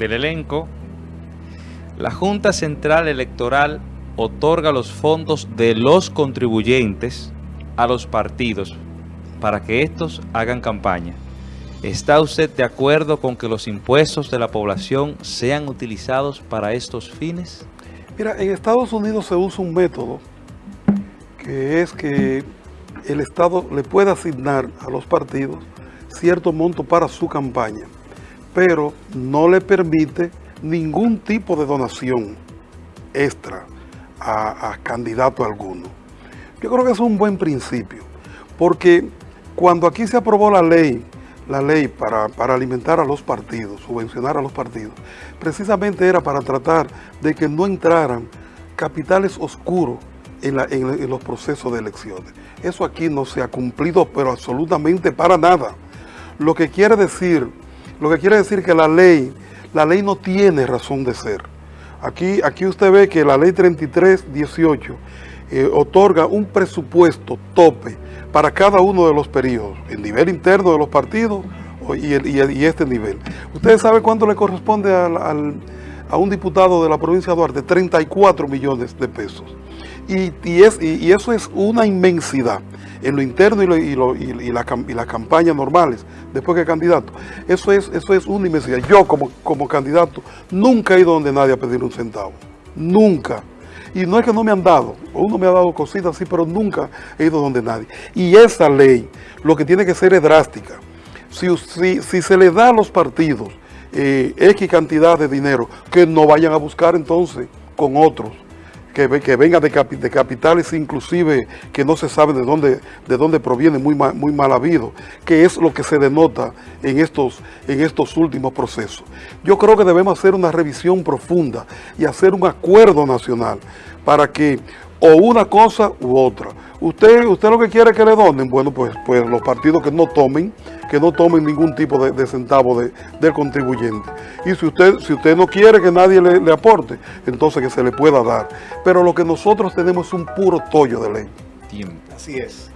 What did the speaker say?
del elenco. La Junta Central Electoral otorga los fondos de los contribuyentes a los partidos para que estos hagan campaña. ¿Está usted de acuerdo con que los impuestos de la población sean utilizados para estos fines? Mira, en Estados Unidos se usa un método que es que el Estado le puede asignar a los partidos cierto monto para su campaña, pero no le permite ningún tipo de donación extra a, a candidato alguno. Yo creo que es un buen principio, porque cuando aquí se aprobó la ley, la ley para, alimentar a los partidos, subvencionar a los partidos, precisamente era para tratar de que no entraran capitales oscuros en, en, los procesos de elecciones. Eso aquí no se ha cumplido, pero absolutamente para nada. Lo que quiere decir, lo que quiere decir que la ley, la ley no tiene razón de ser. Aquí, aquí usted ve que la ley 3318 eh, otorga un presupuesto tope para cada uno de los periodos, el nivel interno de los partidos y, este nivel. ¿Ustedes saben cuánto le corresponde a un diputado de la provincia de Duarte? 34 millones de pesos. Y, y, eso es una inmensidad en lo interno y, y, la, las campañas normales, después que candidato. Eso es, eso es una inmensidad. Yo como, como candidato nunca he ido donde nadie a pedir un centavo. Nunca. Y no es que no me han dado, uno me ha dado cositas así, pero nunca he ido donde nadie. Y esa ley lo que tiene que ser es drástica. Si, si, se le da a los partidos eh, X cantidad de dinero, que no vayan a buscar entonces con otros que, venga de, capitales inclusive que no se sabe de dónde, de dónde proviene, muy mal, muy habido, que es lo que se denota en estos, en estos últimos procesos. Yo creo que debemos hacer una revisión profunda y hacer un acuerdo nacional para que o una cosa u otra. Usted, usted lo que quiere que le donen, bueno, pues, pues los partidos que no tomen, que no tomen ningún tipo de, centavo de, del contribuyente. Y si usted, si usted no quiere que nadie le, le, aporte, entonces que se le pueda dar. Pero lo que nosotros tenemos es un puro tollo de ley. Tiempo. Así es.